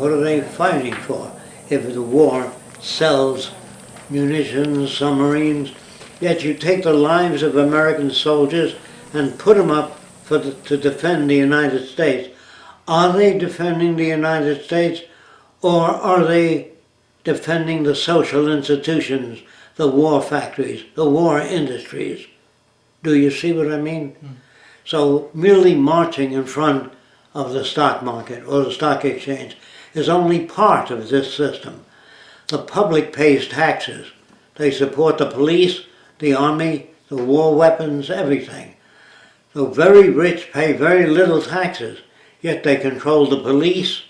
What are they fighting for? If the war sells munitions, submarines, yet you take the lives of American soldiers and put them up for the, to defend the United States. Are they defending the United States or are they defending the social institutions, the war factories, the war industries? Do you see what I mean? Hmm. So merely marching in front of the stock market or the stock exchange is only part of this system. The public pays taxes. They support the police, the army, the war weapons, everything. The very rich pay very little taxes, yet they control the police,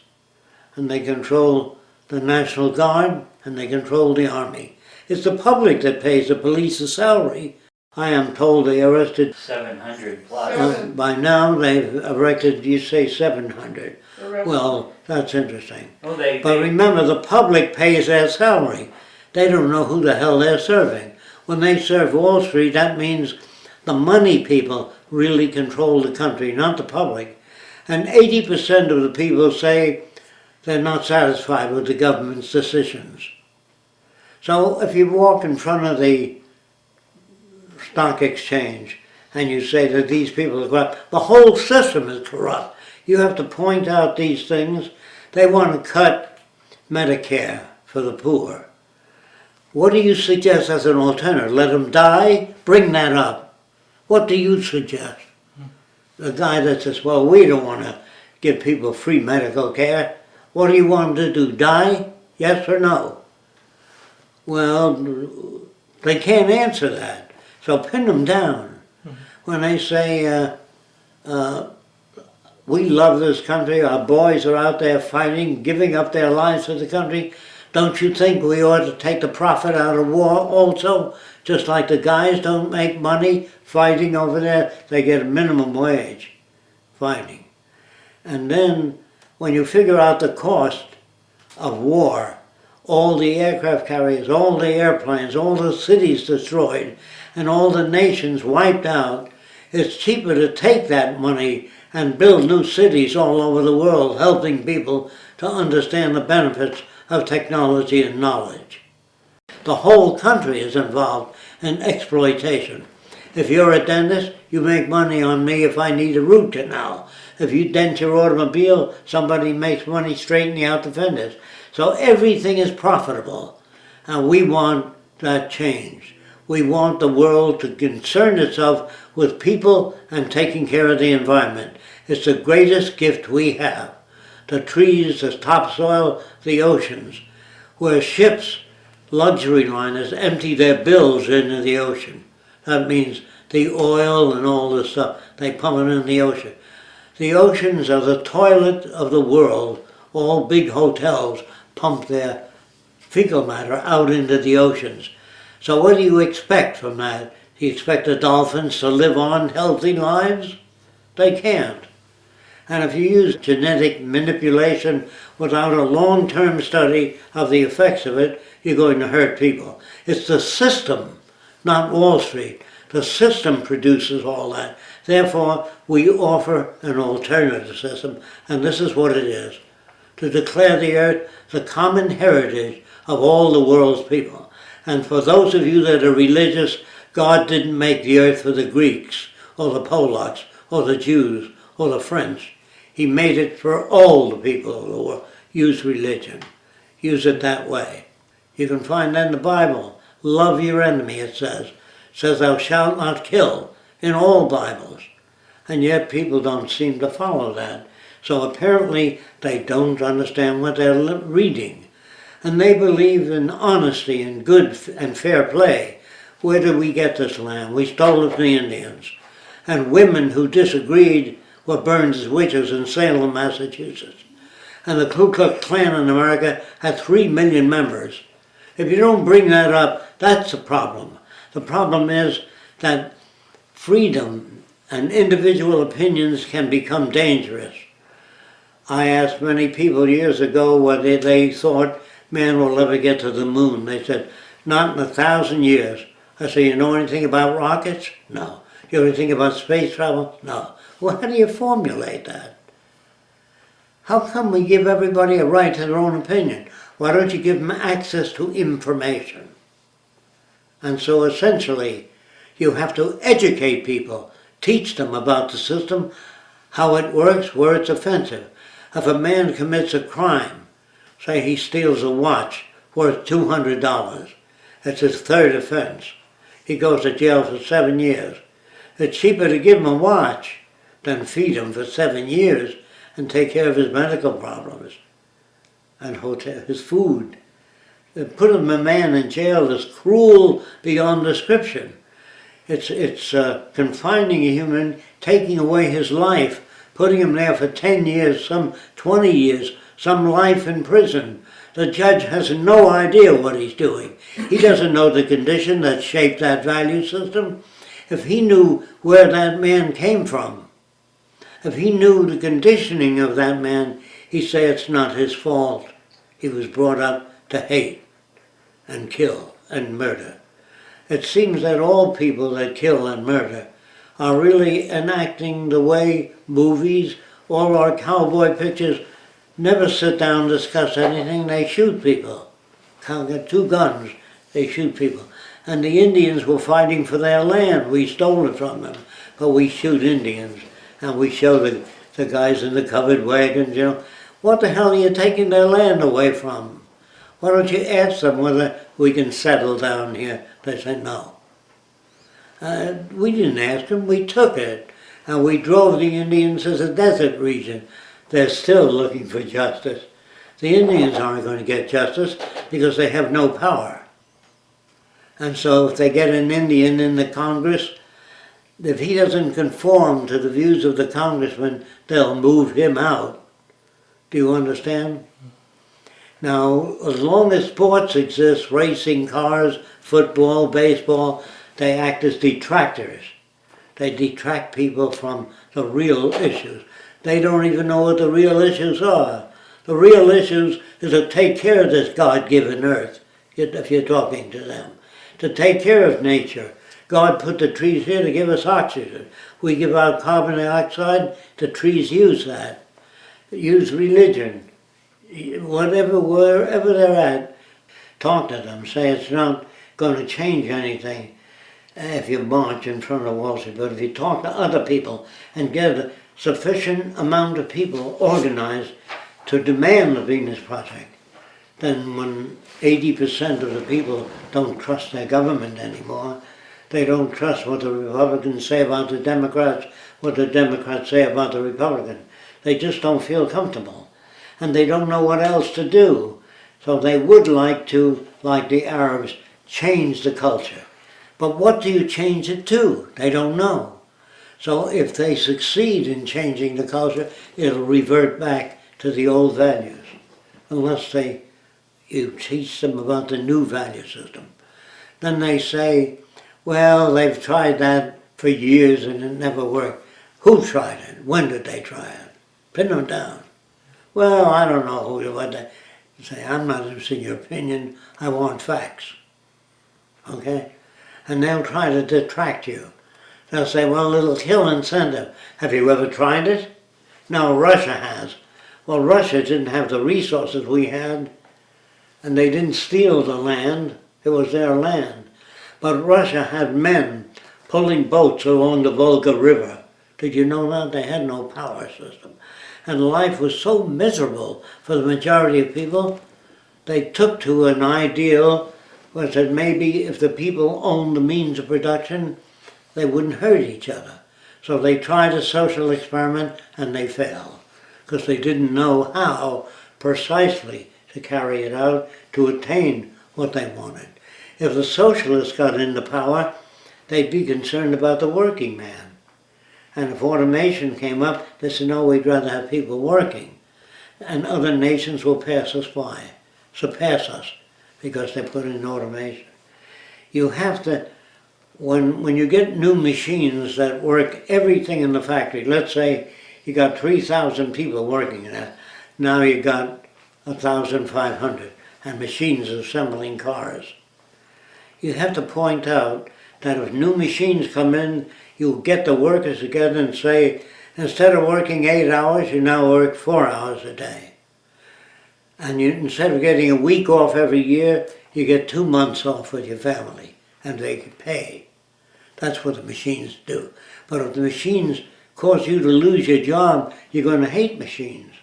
and they control the National Guard, and they control the army. It's the public that pays the police a salary. I am told they arrested, Seven hundred plus. uh, by now they've arrested, you say 700. Well, that's interesting. Well, they, But they, remember, the public pays their salary. They don't know who the hell they're serving. When they serve Wall Street, that means the money people really control the country, not the public. And 80% of the people say they're not satisfied with the government's decisions. So if you walk in front of the stock exchange and you say that these people are corrupt, the whole system is corrupt. You have to point out these things. They want to cut Medicare for the poor. What do you suggest as an alternative? Let them die? Bring that up. What do you suggest? The guy that says, well, we don't want to give people free medical care. What do you want them to do? Die? Yes or no? Well, they can't answer that. So pin them down. When they say, uh, uh, we love this country, our boys are out there fighting, giving up their lives for the country, don't you think we ought to take the profit out of war also? Just like the guys don't make money fighting over there, they get a minimum wage fighting. And then when you figure out the cost of war, all the aircraft carriers, all the airplanes, all the cities destroyed, and all the nations wiped out, it's cheaper to take that money and build new cities all over the world, helping people to understand the benefits of technology and knowledge. The whole country is involved in exploitation. If you're a dentist, you make money on me if I need a root canal. If you dent your automobile, somebody makes money straightening out the fenders. So everything is profitable. And we want that change. We want the world to concern itself with people and taking care of the environment. It's the greatest gift we have. The trees, the topsoil, the oceans. Where ships, luxury liners, empty their bills into the ocean. That means the oil and all this stuff, they pump it in the ocean. The oceans are the toilet of the world. All big hotels pump their fecal matter out into the oceans. So what do you expect from that? Do you expect the dolphins to live on healthy lives? They can't. And if you use genetic manipulation without a long-term study of the effects of it, you're going to hurt people. It's the system, not Wall Street. The system produces all that. Therefore, we offer an alternative system, and this is what it is. To declare the earth the common heritage of all the world's people. And for those of you that are religious, God didn't make the earth for the Greeks, or the Polacks, or the Jews, or the French. He made it for all the people of the world. Use religion. Use it that way. You can find that in the Bible. Love your enemy, it says. It says thou shalt not kill in all Bibles. And yet people don't seem to follow that. So apparently they don't understand what they're reading. And they believe in honesty and good and fair play. Where did we get this land? We stole it from the Indians. And women who disagreed were burned as witches in Salem, Massachusetts. And the Ku Klux Klan in America had three million members. If you don't bring that up, that's the problem. The problem is that freedom and individual opinions can become dangerous. I asked many people years ago whether they thought man will ever get to the moon. They said, not in a thousand years. I said, you know anything about rockets? No. You know anything about space travel? No. Well, how do you formulate that? How come we give everybody a right to their own opinion? Why don't you give them access to information? And so essentially, you have to educate people, teach them about the system, how it works, where it's offensive. If a man commits a crime, say he steals a watch worth $200, it's his third offense. He goes to jail for seven years. It's cheaper to give him a watch than feed him for seven years and take care of his medical problems and hotel, his food. Put a man in jail is cruel beyond description. It's, it's uh, confining a human, taking away his life, putting him there for 10 years, some 20 years, some life in prison. The judge has no idea what he's doing. He doesn't know the condition that shaped that value system. If he knew where that man came from, if he knew the conditioning of that man, he'd say it's not his fault. He was brought up to hate and kill and murder. It seems that all people that kill and murder are really enacting the way movies, all our cowboy pictures, never sit down and discuss anything, they shoot people. Got two guns, they shoot people. And the Indians were fighting for their land, we stole it from them, but we shoot Indians. And we show the, the guys in the covered wagons, you know, what the hell are you taking their land away from? Why don't you ask them whether we can settle down here? They said no. Uh, we didn't ask them, we took it. And we drove the Indians to the desert region. They're still looking for justice. The Indians aren't going to get justice because they have no power. And so if they get an Indian in the Congress, if he doesn't conform to the views of the congressman, they'll move him out. Do you understand? Now, as long as sports exist, racing cars, football, baseball, they act as detractors. They detract people from the real issues. They don't even know what the real issues are. The real issues is to take care of this God-given earth, if you're talking to them. To take care of nature. God put the trees here to give us oxygen. We give out carbon dioxide, the trees use that. Use religion. Whatever, wherever they're at, talk to them. Say it's not going to change anything if you march in front of Wall Street, but if you talk to other people and get a sufficient amount of people organized to demand the Venus Project, then when 80% of the people don't trust their government anymore, they don't trust what the Republicans say about the Democrats, what the Democrats say about the Republicans. They just don't feel comfortable. And they don't know what else to do. So they would like to, like the Arabs, change the culture. But what do you change it to? They don't know. So if they succeed in changing the culture, it'll revert back to the old values. Unless they, you teach them about the new value system. Then they say, well, they've tried that for years and it never worked. Who tried it? When did they try it? Pin them down. Well, I don't know who, what they say. I'm not interested in your opinion. I want facts. Okay? And they'll try to detract you. They'll say, well, it'll kill incentive. Have you ever tried it? No, Russia has. Well, Russia didn't have the resources we had, and they didn't steal the land. It was their land. But Russia had men pulling boats along the Volga River. Did you know that? They had no power system. And life was so miserable for the majority of people, they took to an ideal was that maybe if the people owned the means of production, they wouldn't hurt each other. So they tried a social experiment and they failed because they didn't know how precisely to carry it out to attain what they wanted. If the socialists got into power, they'd be concerned about the working man. And if automation came up, they said, no, we'd rather have people working. And other nations will pass us by, surpass us, because they put in automation. You have to, when, when you get new machines that work everything in the factory, let's say you got 3,000 people working in it, now you got 1,500, and machines assembling cars you have to point out that if new machines come in, you get the workers together and say, Instead of working eight hours, you now work four hours a day. And you, instead of getting a week off every year, you get two months off with your family, and they can pay. That's what the machines do. But if the machines cause you to lose your job, you're going to hate machines.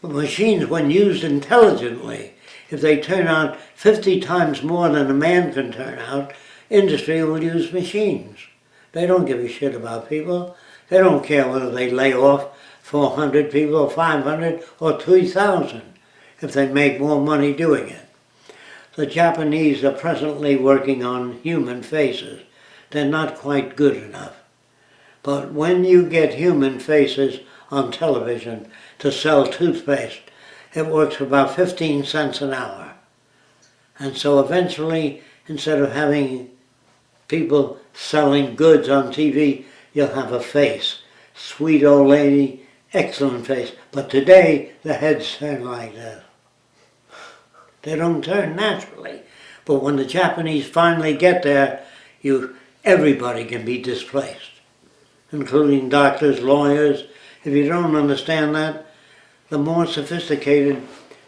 But machines, when used intelligently, if they turn out 50 times more than a man can turn out, industry will use machines. They don't give a shit about people. They don't care whether they lay off 400 people or 500 or 3,000 if they make more money doing it. The Japanese are presently working on human faces. They're not quite good enough. But when you get human faces on television to sell toothpaste, it works for about 15 cents an hour. And so eventually, instead of having people selling goods on TV, you'll have a face. Sweet old lady, excellent face. But today, the heads turn like this. They don't turn naturally. But when the Japanese finally get there, you, everybody can be displaced, including doctors, lawyers. If you don't understand that, the more sophisticated,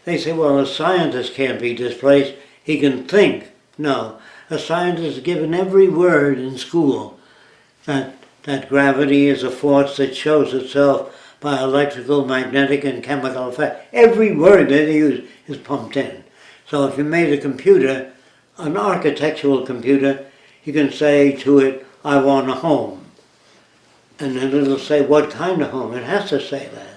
they say, well, a scientist can't be displaced, he can think. No, a scientist is given every word in school that, that gravity is a force that shows itself by electrical, magnetic, and chemical effect. Every word that they use is pumped in. So if you made a computer, an architectural computer, you can say to it, I want a home. And then it'll say, what kind of home? It has to say that.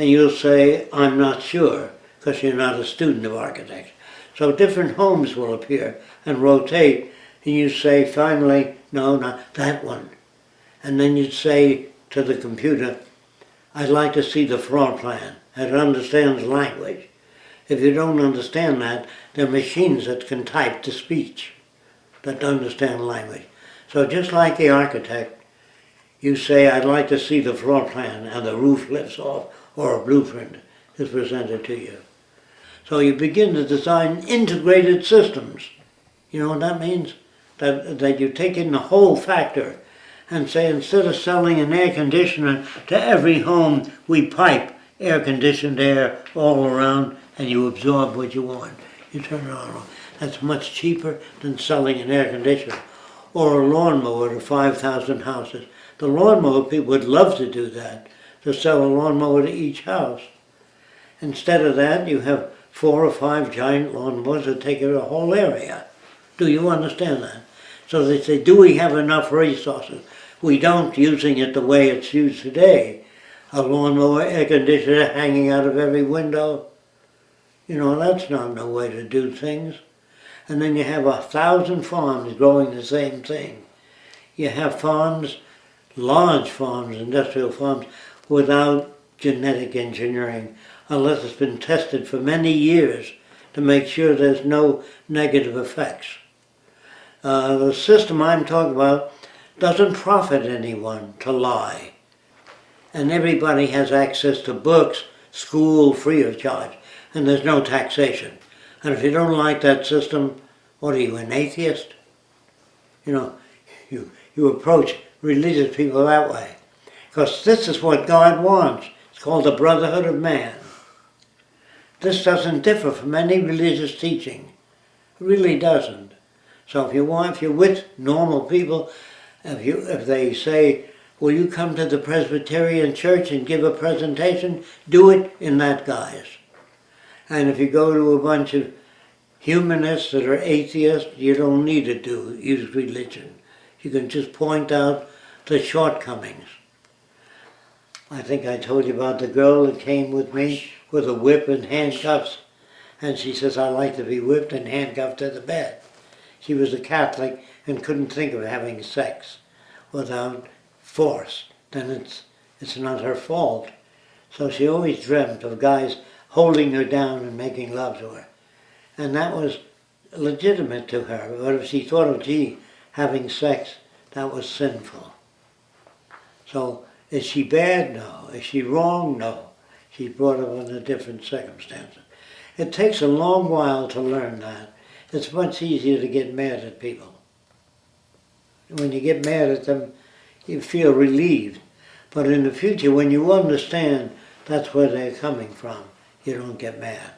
And you'll say, I'm not sure, because you're not a student of architecture. So different homes will appear and rotate, and you say finally, no, not that one. And then you'd say to the computer, I'd like to see the floor plan. It understands language. If you don't understand that, there are machines that can type to speech that understand language. So just like the architect, you say, I'd like to see the floor plan, and the roof lifts off, or a blueprint is presented to you. So you begin to design integrated systems. You know what that means? That, that you take in the whole factor and say instead of selling an air conditioner to every home, we pipe air conditioned air all around and you absorb what you want. You turn it on. That's much cheaper than selling an air conditioner or a lawnmower to 5,000 houses. The lawnmower people would love to do that, to sell a lawnmower to each house. Instead of that, you have four or five giant lawnmowers that take over a whole area. Do you understand that? So they say, do we have enough resources? We don't using it the way it's used today. A lawnmower, air conditioner hanging out of every window, you know, that's not no way to do things. And then you have a thousand farms growing the same thing. You have farms, large farms, industrial farms, without genetic engineering, unless it's been tested for many years to make sure there's no negative effects. Uh, the system I'm talking about doesn't profit anyone to lie. And everybody has access to books, school, free of charge and there's no taxation. And if you don't like that system, what are you, an atheist? You know, you, you approach religious people that way. Because this is what God wants. It's called the brotherhood of man. This doesn't differ from any religious teaching. It really doesn't. So if you want, if you're with normal people, if you if they say, will you come to the Presbyterian church and give a presentation, do it in that guise. And if you go to a bunch of humanists that are atheists, you don't need to do use religion. You can just point out the shortcomings. I think I told you about the girl that came with me with a whip and handcuffs. And she says, I like to be whipped and handcuffed to the bed. She was a Catholic and couldn't think of having sex without force. Then it's, it's not her fault. So she always dreamt of guys holding her down and making love to her. And that was legitimate to her. But if she thought of, gee, having sex, that was sinful. So is she bad? No. Is she wrong? No. She's brought up under different circumstances. It takes a long while to learn that. It's much easier to get mad at people. When you get mad at them, you feel relieved. But in the future, when you understand that's where they're coming from, you don't get mad.